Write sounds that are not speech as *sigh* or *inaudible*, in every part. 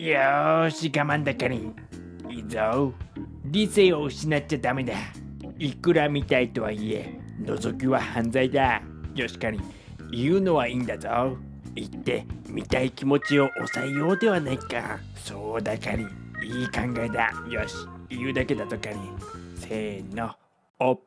よし我慢だかりいいぞ。理性を失っちゃダメだ。いくら見たいとはいえ覗きは犯罪だ。よしかり言うのはいいんだぞ。言って見たい気持ちを抑えようではないか。そうだかりいい考えだ。よし言うだけだとかりせーの。おっ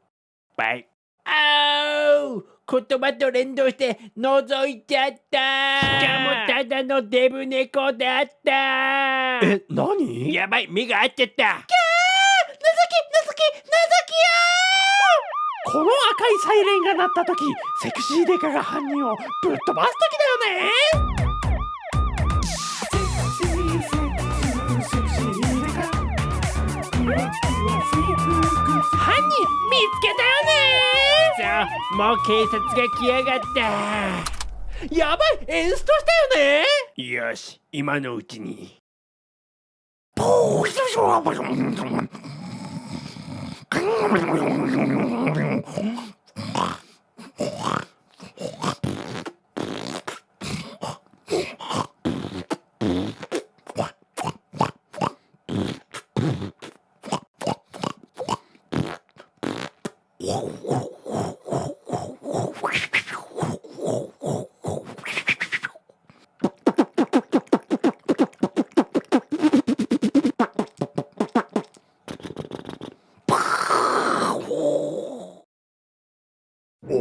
ぱい。あう。言葉と連動して覗いちゃった。しかもただのデブ猫だった。え何？やばい目が合っちゃった。この赤いサイレンが鳴った時セクシーデカが犯人をぶっ飛ばす時だよね！犯人見つけたよねもう警察が来やがったやばいエンストしたよね。よし今のうちに。お *laughs*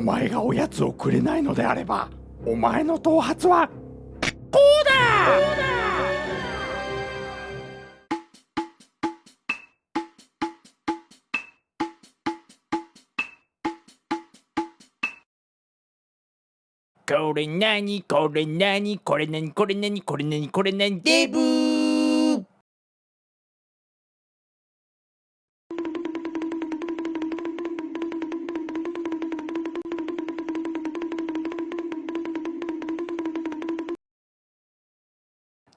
前がおやつをくれないのであればお前の頭髪はこうだ！これなにこれなにこれなにこれなにこれなにこれなにデブ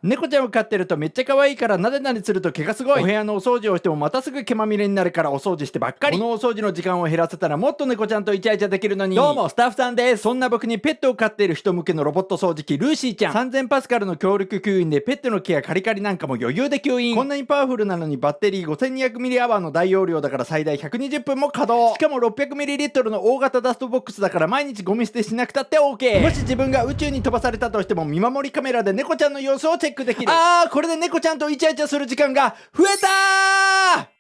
猫ちゃんを飼ってるとめっちゃ可愛いからなでなですると毛がすごい。お部屋のお掃除をしてもまたすぐ毛まみれになるからお掃除してばっかり。このお掃除の時間を減らせたらもっと猫ちゃんとイチャイチャできるのに。どうもスタッフさんです。そんな僕にペットを飼っている人向けのロボット掃除機ルーシーちゃん。3000パスカルの強力吸引でペットの毛やカリカリなんかも余裕で吸引こんなにパワフルなのにバッテリー 5200mAh アワーの大容量だから最大120分も稼働。しかも 600ml の大型ダストボックスだから毎日ゴミ捨てしなくたって OK もし自分が宇宙に飛ばされたとしても見守りカメラで猫ちゃんの様子をチェックできる。あーこれで猫ちゃんとイチャイチャする時間が増えたー